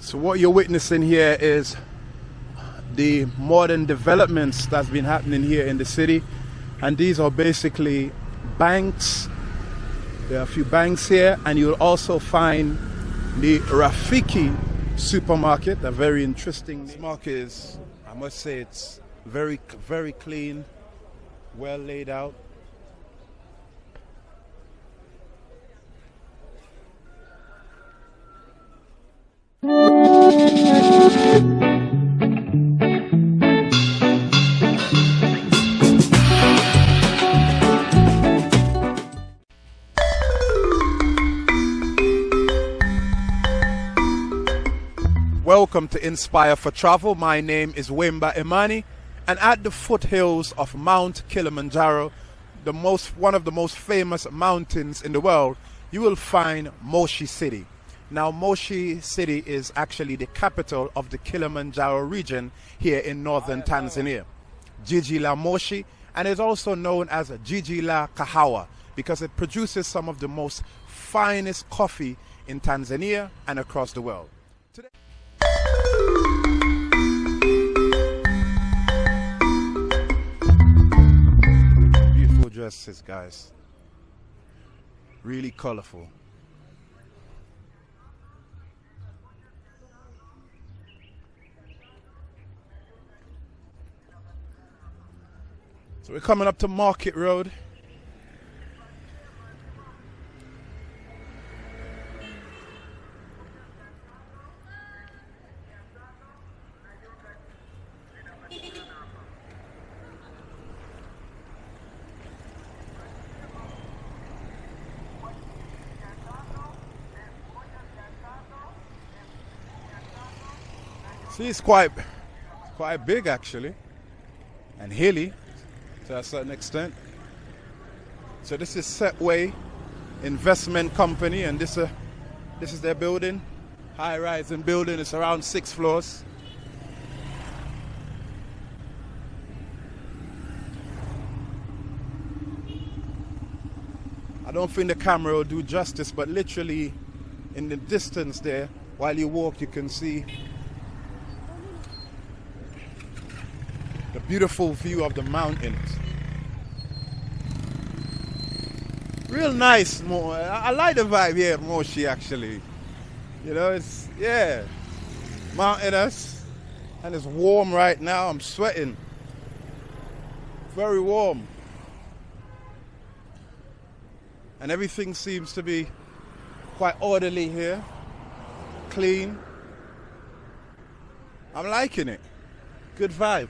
So what you're witnessing here is the modern developments that's been happening here in the city. And these are basically banks. There are a few banks here, and you'll also find the Rafiki supermarket, a very interesting this market is, I must say, it's very, very clean, well laid out. Welcome to Inspire for Travel. My name is Wimba Imani, and at the foothills of Mount Kilimanjaro, the most one of the most famous mountains in the world, you will find Moshi City. Now, Moshi City is actually the capital of the Kilimanjaro region here in northern Tanzania. Jiji la Moshi, and is also known as Jiji la Kahawa because it produces some of the most finest coffee in Tanzania and across the world. Today dresses, guys. Really colorful. So we're coming up to Market Road. See, it's quite, quite big actually, and hilly to a certain extent. So this is Setway Investment Company, and this, uh, this is their building, high-rising building. It's around six floors. I don't think the camera will do justice, but literally in the distance there, while you walk, you can see beautiful view of the mountains. Real nice. I like the vibe here at Moshi actually. You know, it's, yeah, mountainous, and it's warm right now. I'm sweating. Very warm. And everything seems to be quite orderly here, clean. I'm liking it. Good vibe.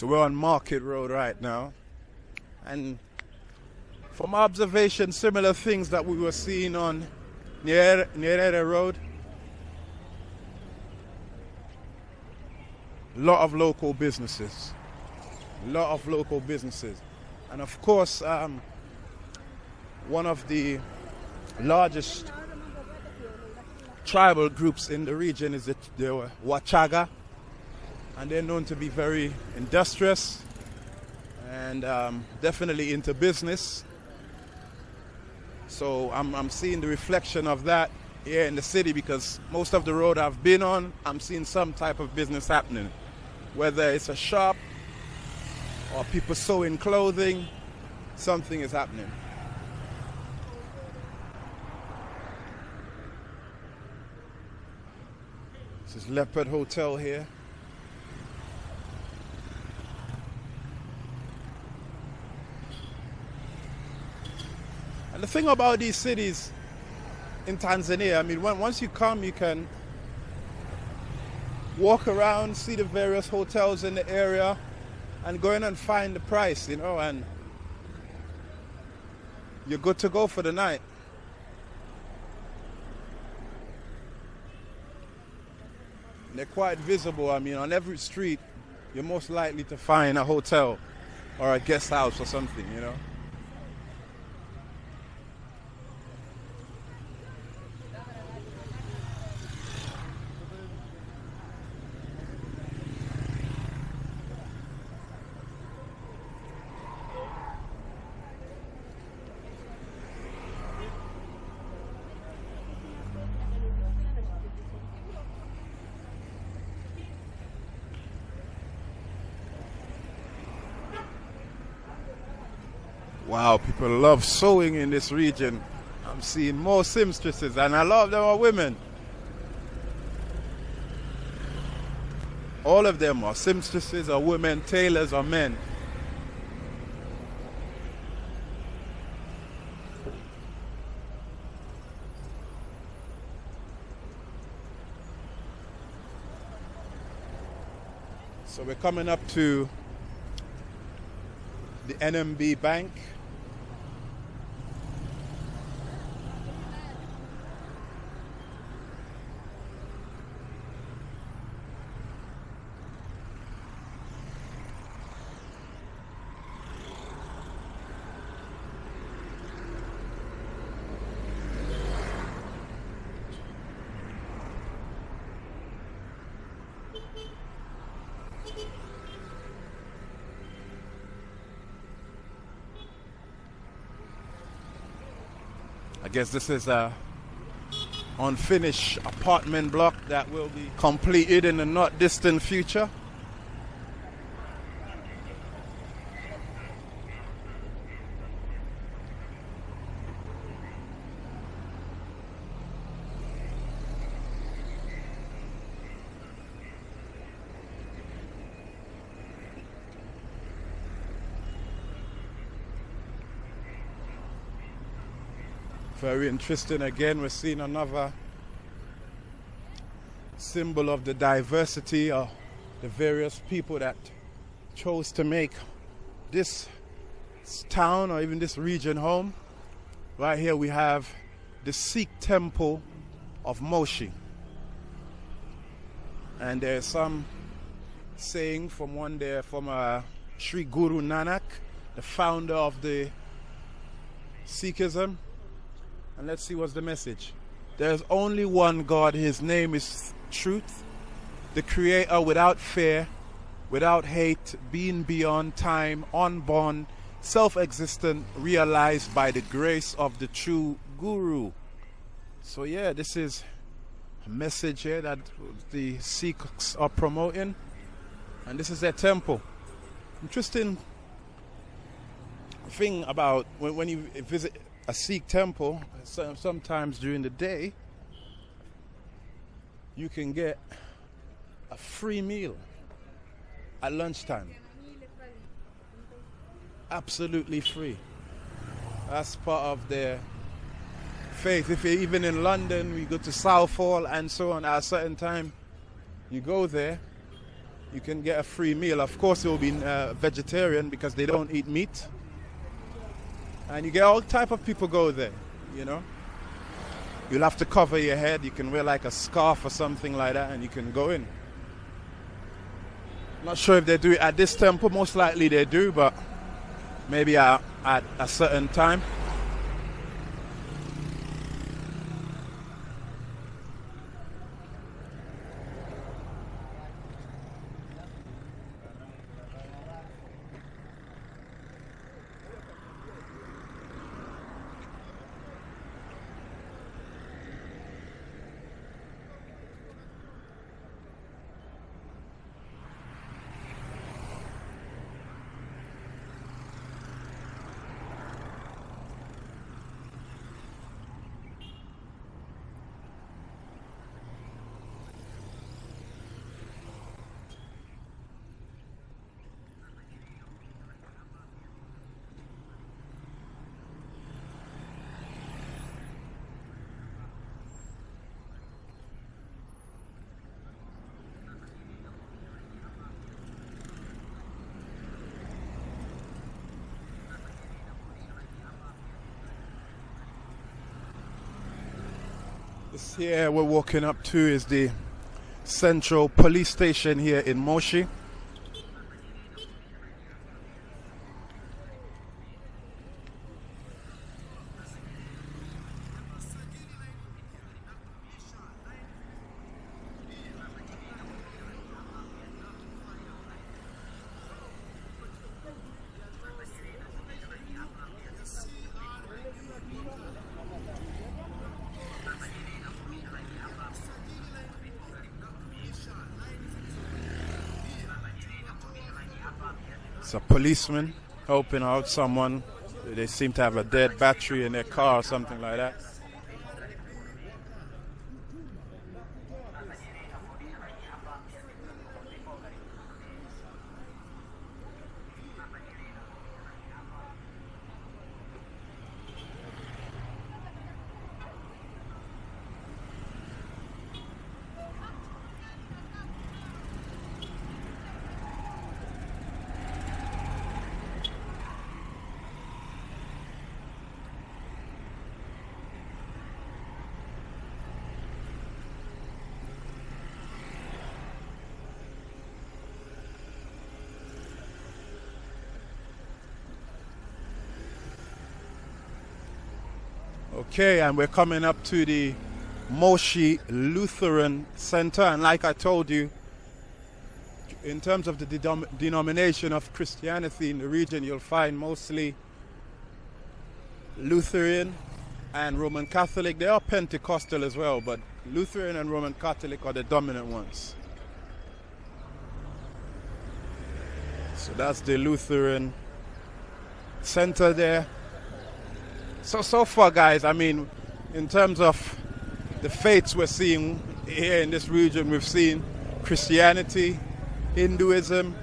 So we're on Market Road right now. And from observation, similar things that we were seeing on Nyerere Road. Lot of local businesses. Lot of local businesses. And of course, um, one of the largest tribal groups in the region is the, the Wachaga and they're known to be very industrious and um, definitely into business. So I'm, I'm seeing the reflection of that here in the city because most of the road I've been on, I'm seeing some type of business happening. Whether it's a shop or people sewing clothing, something is happening. This is Leopard Hotel here. And the thing about these cities in Tanzania, I mean, when, once you come, you can walk around, see the various hotels in the area, and go in and find the price, you know, and you're good to go for the night. They're quite visible. I mean, on every street, you're most likely to find a hotel or a guest house or something, you know. Wow, people love sewing in this region. I'm seeing more seamstresses, and a lot of them are women. All of them are seamstresses, or women, tailors, or men. So we're coming up to the NMB Bank. I guess this is a unfinished apartment block that will be completed in the not distant future. Very interesting. Again, we're seeing another symbol of the diversity of the various people that chose to make this town or even this region home. Right here we have the Sikh temple of Moshi. And there's some saying from one there from uh, Sri Guru Nanak, the founder of the Sikhism. And let's see what's the message. There's only one God, his name is truth, the creator without fear, without hate, being beyond time, unborn, self existent, realized by the grace of the true Guru. So, yeah, this is a message here that the Sikhs are promoting, and this is their temple. Interesting thing about when, when you visit a Sikh temple, sometimes during the day, you can get a free meal at lunchtime. Absolutely free. That's part of their faith. If you're even in London, we go to Southall and so on at a certain time, you go there, you can get a free meal. Of course, it will be uh, vegetarian because they don't eat meat and you get all type of people go there you know? You'll have to cover your head. You can wear like a scarf or something like that and you can go in. Not sure if they do it at this temple. Most likely they do but maybe at, at a certain time Here we're walking up to is the Central Police Station here in Moshi. It's a policeman helping out someone. They seem to have a dead battery in their car or something like that. Okay, and we're coming up to the Moshi Lutheran Center. And like I told you, in terms of the denom denomination of Christianity in the region, you'll find mostly Lutheran and Roman Catholic. They are Pentecostal as well, but Lutheran and Roman Catholic are the dominant ones. So that's the Lutheran Center there. So, so far, guys, I mean, in terms of the faiths we're seeing here in this region, we've seen Christianity, Hinduism,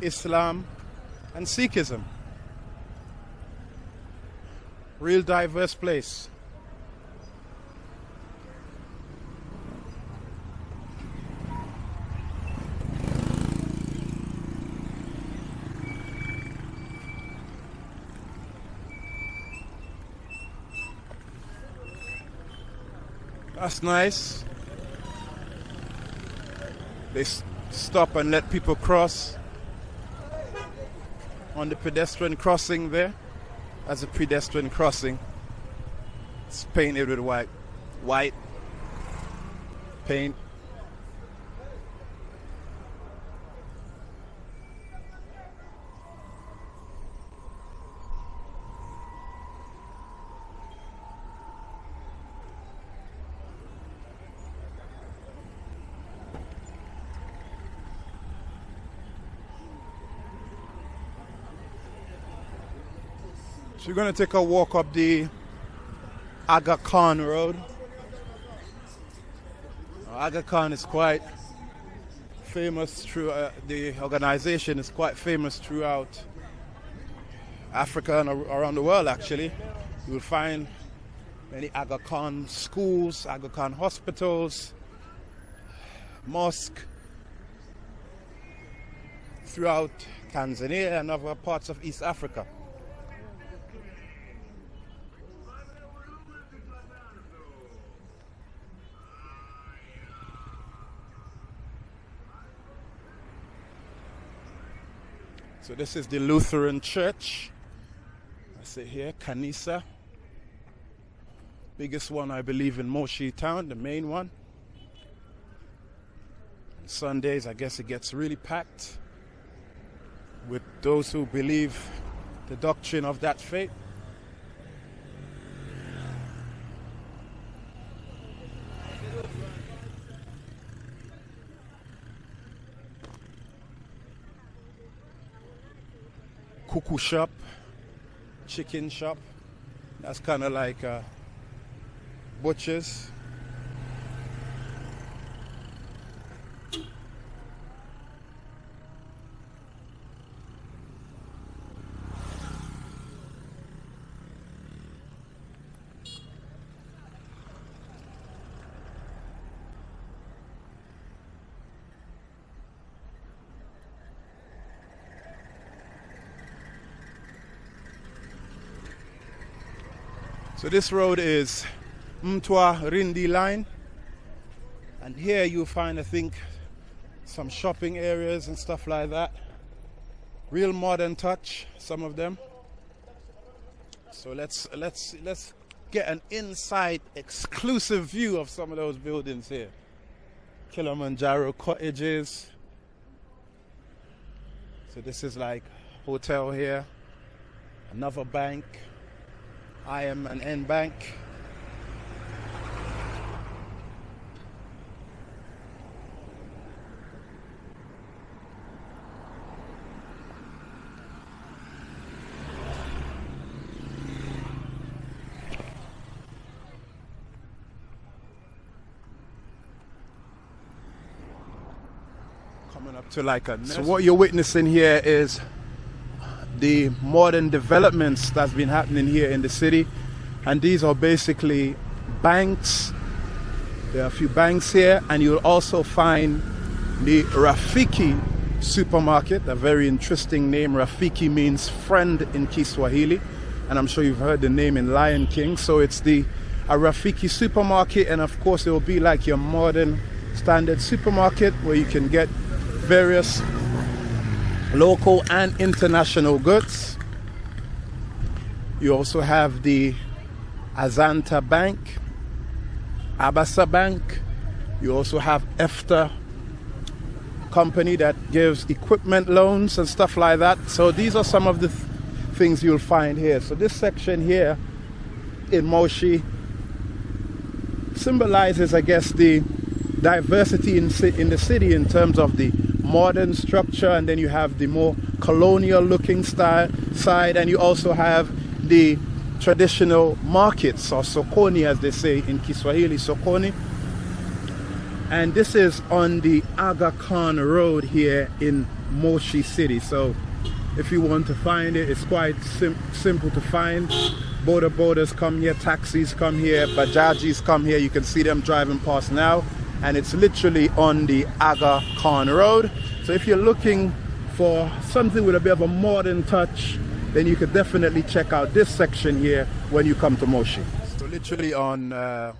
Islam, and Sikhism. Real diverse place. That's nice. They stop and let people cross on the pedestrian crossing there. As a pedestrian crossing. It's painted with white. White paint. We're going to take a walk up the Aga Khan Road. Aga Khan is quite famous through uh, the organization is quite famous throughout Africa and around the world actually. You will find many Aga Khan schools, Aga Khan hospitals, mosque throughout Tanzania and other parts of East Africa. So this is the Lutheran Church. I say here, Kanisa. Biggest one, I believe, in Moshi town, the main one. Sundays, I guess it gets really packed with those who believe the doctrine of that faith. Kuku shop, chicken shop. That's kind of like uh, butchers. So this road is Mtwa Rindi line. And here you'll find, I think, some shopping areas and stuff like that. Real modern touch, some of them. So let's let's let's get an inside exclusive view of some of those buildings here. Kilimanjaro cottages. So this is like hotel here. Another bank. I am an N bank. coming up to like a so what you're witnessing here is the modern developments that's been happening here in the city. And these are basically banks. There are a few banks here and you'll also find the Rafiki supermarket a very interesting name. Rafiki means friend in Kiswahili and I'm sure you've heard the name in Lion King. So it's the a Rafiki supermarket and of course it will be like your modern standard supermarket where you can get various local and international goods. You also have the Azania Bank, Absa Bank. You also have EFTA company that gives equipment loans and stuff like that. So these are some of the th things you'll find here. So this section here in Moshi symbolizes, I guess, the diversity in, in the city in terms of the modern structure and then you have the more colonial looking style side and you also have the traditional markets or sokoni as they say in Kiswahili sokoni. And this is on the Aga Khan Road here in Moshi City. So if you want to find it it's quite sim simple to find. Boda bodas come here taxis come here bajajis come here. You can see them driving past now and it's literally on the Aga Khan Road. So if you're looking for something with a bit of a modern touch, then you could definitely check out this section here when you come to Moshi. So literally on uh,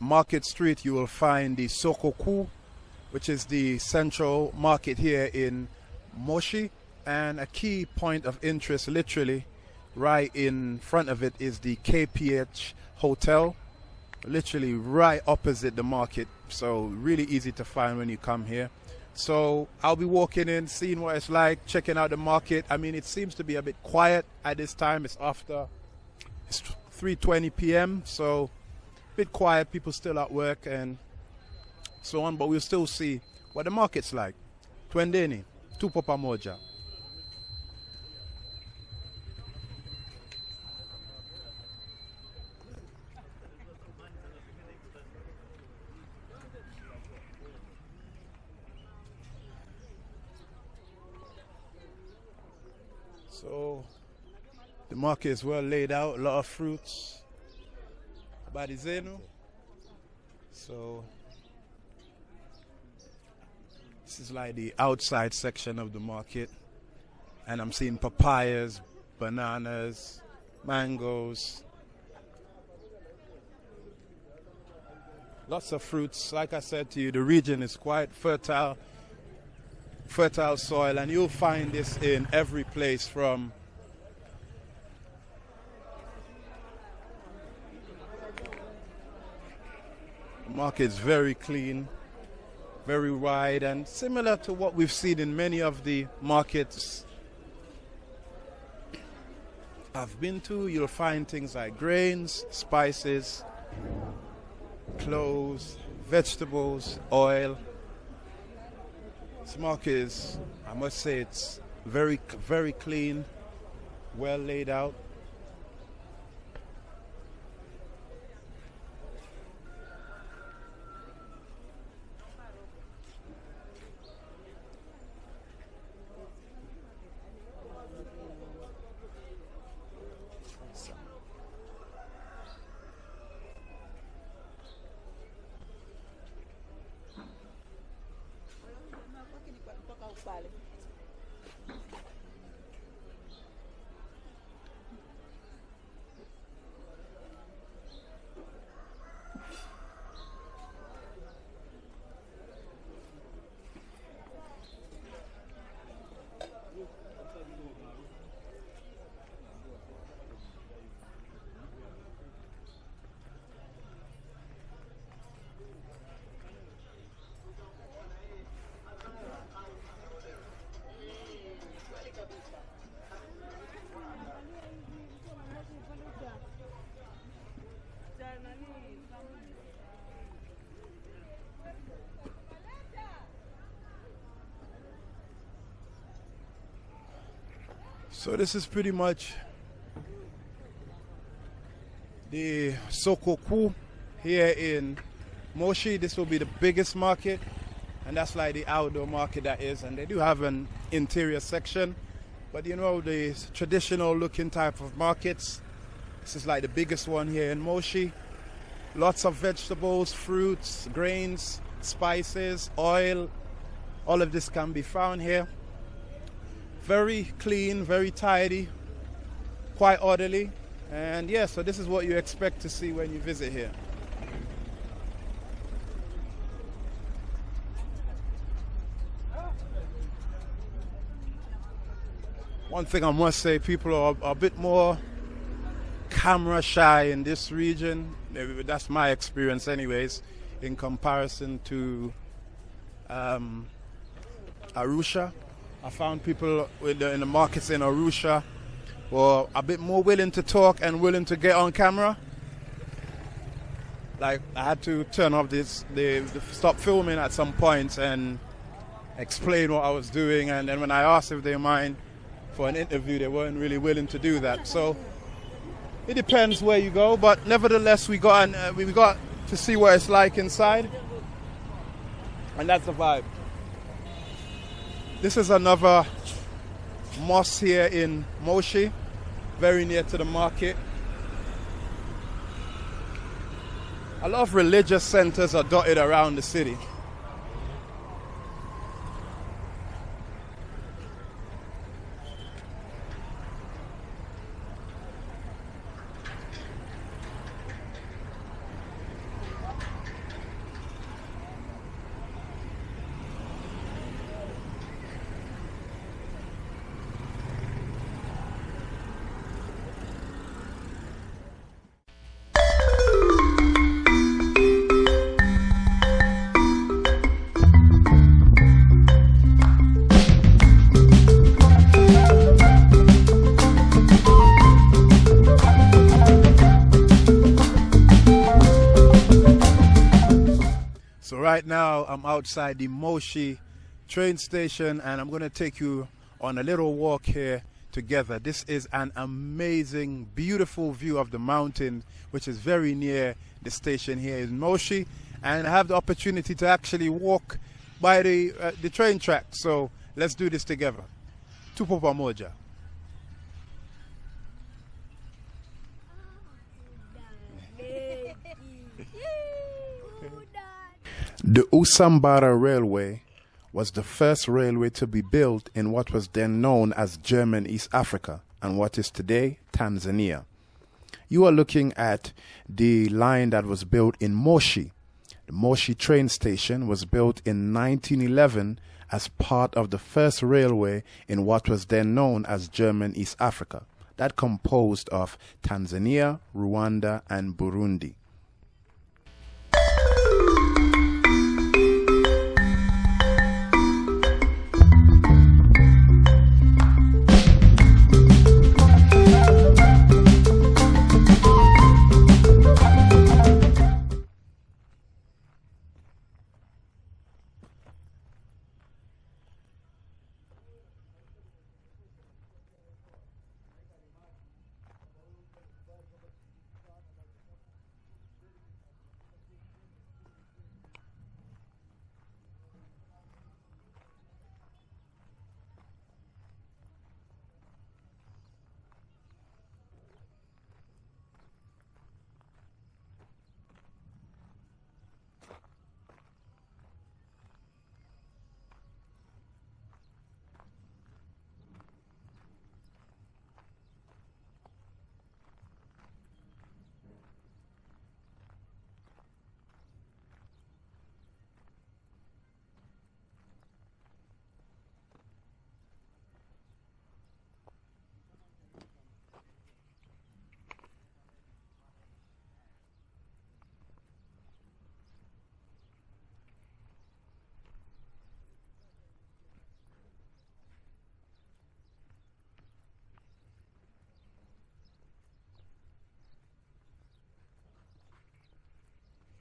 Market Street, you will find the Soko Kuu, which is the central market here in Moshi. And a key point of interest, literally, right in front of it is the KPH Hotel, literally right opposite the market. So really easy to find when you come here. So I'll be walking in seeing what it's like checking out the market. I mean it seems to be a bit quiet at this time. It's after it's 3:20 p.m. so a bit quiet. People still at work and so on but we'll still see what the market's like. Twendeni tupo pamoja So the market is well laid out, a lot of fruits. Barizeno. So this is like the outside section of the market. And I'm seeing papayas, bananas, mangoes. Lots of fruits. Like I said to you, the region is quite fertile fertile soil and you'll find this in every place from the market very clean very wide and similar to what we've seen in many of the markets I've been to you'll find things like grains spices clothes vegetables oil market is, I must say, it's very, very clean, well laid out. So this is pretty much the Soko Kuu here in Moshi. This will be the biggest market and that's like the outdoor market that is and they do have an interior section. But you know the traditional looking type of markets this is like the biggest one here in Moshi. Lots of vegetables fruits grains spices oil all of this can be found here very clean very tidy quite orderly and yeah so this is what you expect to see when you visit here One thing I must say, people are a bit more camera shy in this region. That's my experience, anyways, in comparison to um, Arusha. I found people in the, markets in Arusha were a bit more willing to talk and willing to get on camera. Like I had to turn off this, stop filming at some point and explain what I was doing. And then when I asked if they mind, for an interview, they weren't really willing to do that. So it depends where you go, but nevertheless, we got an, uh, we got to see what it's like inside, and that's the vibe. This is another mosque here in Moshi, very near to the market. A lot of religious centers are dotted around the city. Right now I'm outside the Moshi train station and I'm going to take you on a little walk here together. This is an amazing, beautiful view of the mountain, which is very near the station here in Moshi. And I have the opportunity to actually walk by the, uh, the train track. So let's do this together. Tupo pamoja. The Usambara Railway was the first railway to be built in what was then known as German East Africa and what is today Tanzania. You are looking at the line that was built in Moshi. The Moshi train station was built in 1911 as part of the first railway in what was then known as German East Africa, that composed of Tanzania, Rwanda, and Burundi.